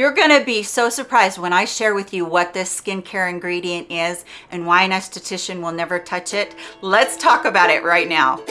You're gonna be so surprised when I share with you what this skincare ingredient is and why an esthetician will never touch it. Let's talk about it right now.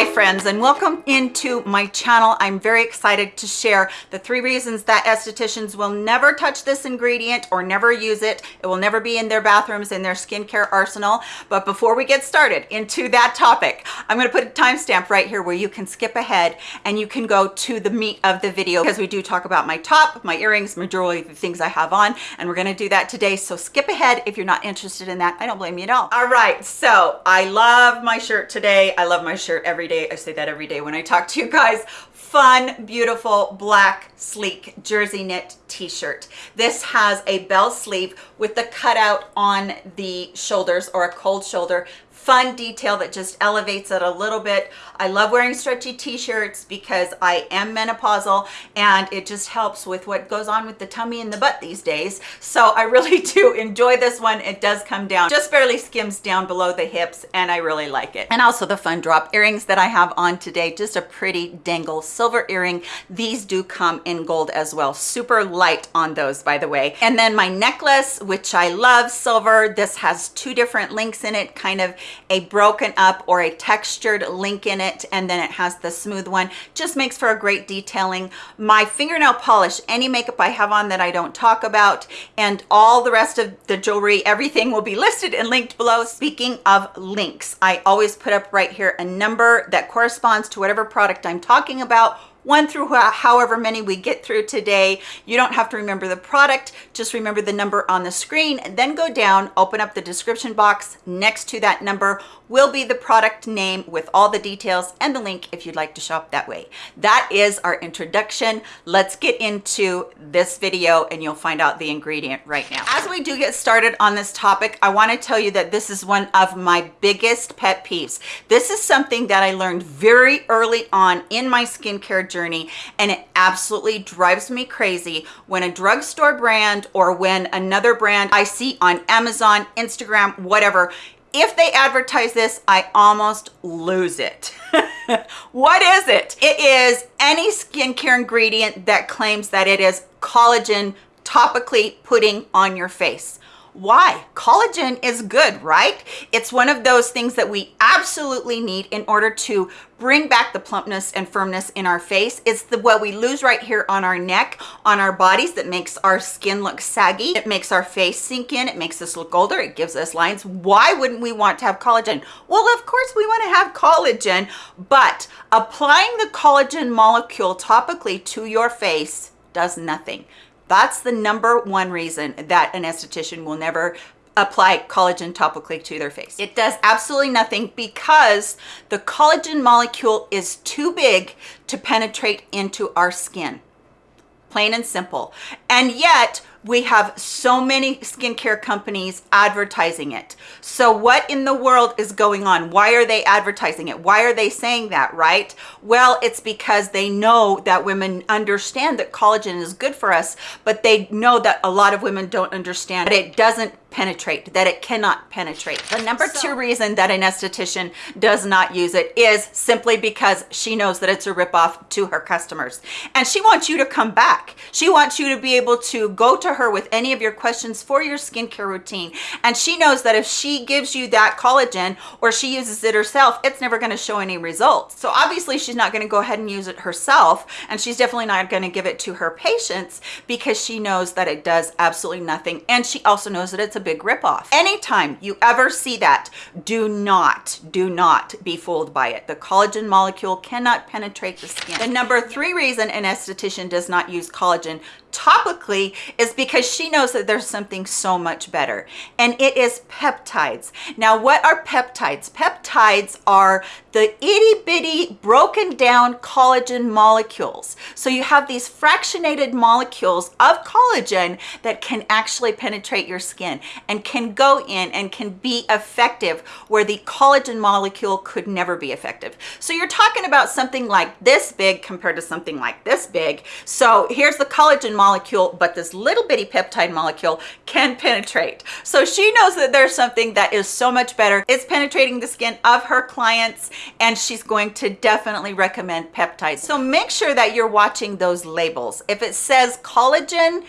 Hi friends and welcome into my channel. I'm very excited to share the three reasons that estheticians will never touch this ingredient or never use it. It will never be in their bathrooms, in their skincare arsenal. But before we get started into that topic, I'm gonna put a timestamp right here where you can skip ahead and you can go to the meat of the video because we do talk about my top, my earrings, majority of the things I have on, and we're gonna do that today. So skip ahead if you're not interested in that. I don't blame you at all. All right, so I love my shirt today. I love my shirt every day. I say that every day when I talk to you guys. Fun, beautiful, black, sleek jersey knit t-shirt. This has a bell sleeve with the cutout on the shoulders or a cold shoulder fun detail that just elevates it a little bit. I love wearing stretchy t-shirts because I am menopausal and it just helps with what goes on with the tummy and the butt these days. So I really do enjoy this one. It does come down, just barely skims down below the hips and I really like it. And also the fun drop earrings that I have on today, just a pretty dangle silver earring. These do come in gold as well. Super light on those, by the way. And then my necklace, which I love silver. This has two different links in it, kind of a broken up or a textured link in it and then it has the smooth one. Just makes for a great detailing. My fingernail polish any makeup i have on that i don't talk about and all the rest of the jewelry everything will be listed and linked below. Speaking of links i always put up right here a number that corresponds to whatever product i'm talking about one through however many we get through today. You don't have to remember the product, just remember the number on the screen, and then go down, open up the description box next to that number will be the product name with all the details and the link if you'd like to shop that way. That is our introduction. Let's get into this video and you'll find out the ingredient right now. As we do get started on this topic, I wanna tell you that this is one of my biggest pet peeves. This is something that I learned very early on in my skincare journey and it absolutely drives me crazy when a drugstore brand or when another brand I see on Amazon, Instagram, whatever, if they advertise this, I almost lose it. what is it? It is any skincare ingredient that claims that it is collagen topically putting on your face. Why? Collagen is good, right? It's one of those things that we absolutely need in order to bring back the plumpness and firmness in our face. It's the what we lose right here on our neck, on our bodies that makes our skin look saggy. It makes our face sink in. It makes us look older. It gives us lines. Why wouldn't we want to have collagen? Well, of course we want to have collagen, but applying the collagen molecule topically to your face does nothing that's the number one reason that an esthetician will never apply collagen topically to their face. It does absolutely nothing because the collagen molecule is too big to penetrate into our skin. Plain and simple. And yet we have so many skincare companies advertising it. So what in the world is going on? Why are they advertising it? Why are they saying that, right? Well, it's because they know that women understand that collagen is good for us, but they know that a lot of women don't understand that it doesn't penetrate, that it cannot penetrate. The number so, two reason that an esthetician does not use it is simply because she knows that it's a ripoff to her customers. And she wants you to come back. She wants you to be able to go to her with any of your questions for your skincare routine. And she knows that if she gives you that collagen or she uses it herself, it's never gonna show any results. So obviously she's not gonna go ahead and use it herself. And she's definitely not gonna give it to her patients because she knows that it does absolutely nothing. And she also knows that it's a big ripoff. Anytime you ever see that, do not, do not be fooled by it. The collagen molecule cannot penetrate the skin. The number three reason an esthetician does not use collagen topically is because she knows that there's something so much better and it is peptides. Now what are peptides? Peptides are the itty bitty broken down collagen molecules. So you have these fractionated molecules of collagen that can actually penetrate your skin and can go in and can be effective where the collagen molecule could never be effective. So you're talking about something like this big compared to something like this big. So here's the collagen molecule, but this little bitty peptide molecule can penetrate. So she knows that there's something that is so much better. It's penetrating the skin of her clients and she's going to definitely recommend peptides. So make sure that you're watching those labels. If it says collagen,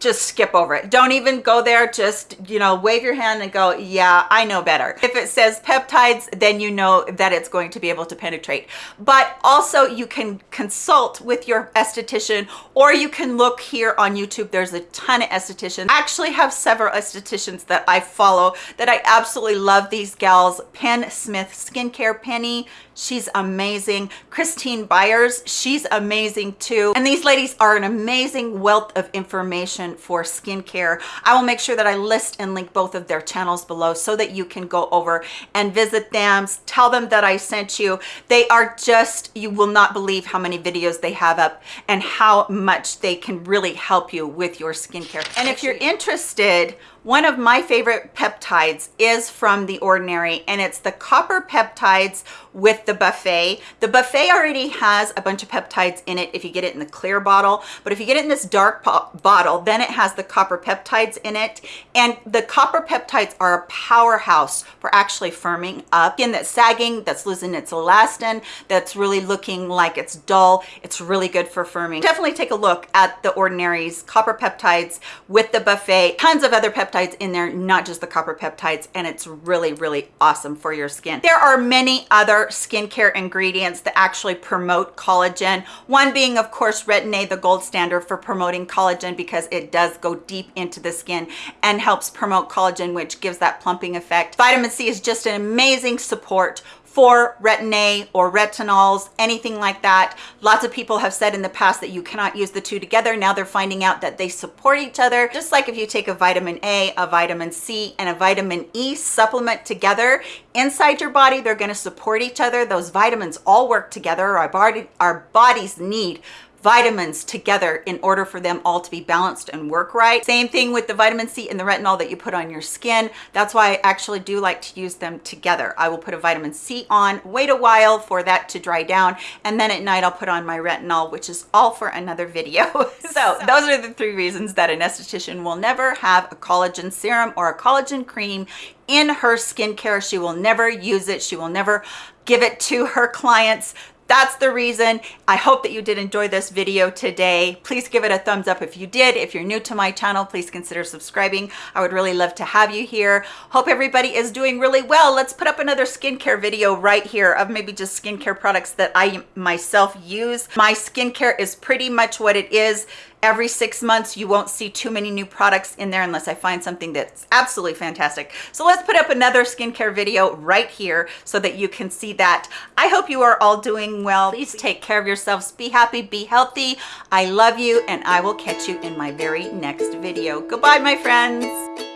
just skip over it. Don't even go there. Just, you know, wave your hand and go, yeah, I know better. If it says peptides, then you know that it's going to be able to penetrate. But also you can consult with your esthetician or you can look here on YouTube. There's a ton of estheticians. I actually have several estheticians that I follow that I absolutely love these gals. Penn Smith Skincare Penny, she's amazing. Christine Byers, she's amazing too. And these ladies are an amazing wealth of information for skincare. I will make sure that I list and link both of their channels below so that you can go over and visit them, tell them that I sent you. They are just, you will not believe how many videos they have up and how much they can really help you with your skincare. And if you're interested, one of my favorite peptides is from The Ordinary, and it's the copper peptides with the buffet. The buffet already has a bunch of peptides in it if you get it in the clear bottle, but if you get it in this dark bottle, then it has the copper peptides in it. And the copper peptides are a powerhouse for actually firming up skin that's sagging, that's losing its elastin, that's really looking like it's dull. It's really good for firming. Definitely take a look at The Ordinary's copper peptides with the buffet. Tons of other peptides peptides in there, not just the copper peptides, and it's really, really awesome for your skin. There are many other skincare ingredients that actually promote collagen. One being, of course, Retin-A, the gold standard for promoting collagen because it does go deep into the skin and helps promote collagen, which gives that plumping effect. Vitamin C is just an amazing support for retin-A or retinols, anything like that. Lots of people have said in the past that you cannot use the two together. Now they're finding out that they support each other. Just like if you take a vitamin A, a vitamin C, and a vitamin E supplement together inside your body, they're gonna support each other. Those vitamins all work together. Our, body, our bodies need vitamins together in order for them all to be balanced and work right. Same thing with the vitamin C and the retinol that you put on your skin. That's why I actually do like to use them together. I will put a vitamin C on, wait a while for that to dry down, and then at night I'll put on my retinol, which is all for another video. so those are the three reasons that an esthetician will never have a collagen serum or a collagen cream in her skincare. She will never use it. She will never give it to her clients that's the reason. I hope that you did enjoy this video today. Please give it a thumbs up if you did. If you're new to my channel, please consider subscribing. I would really love to have you here. Hope everybody is doing really well. Let's put up another skincare video right here of maybe just skincare products that I myself use. My skincare is pretty much what it is every six months you won't see too many new products in there unless I find something that's absolutely fantastic. So let's put up another skincare video right here so that you can see that. I hope you are all doing well. Please take care of yourselves. Be happy, be healthy. I love you and I will catch you in my very next video. Goodbye, my friends.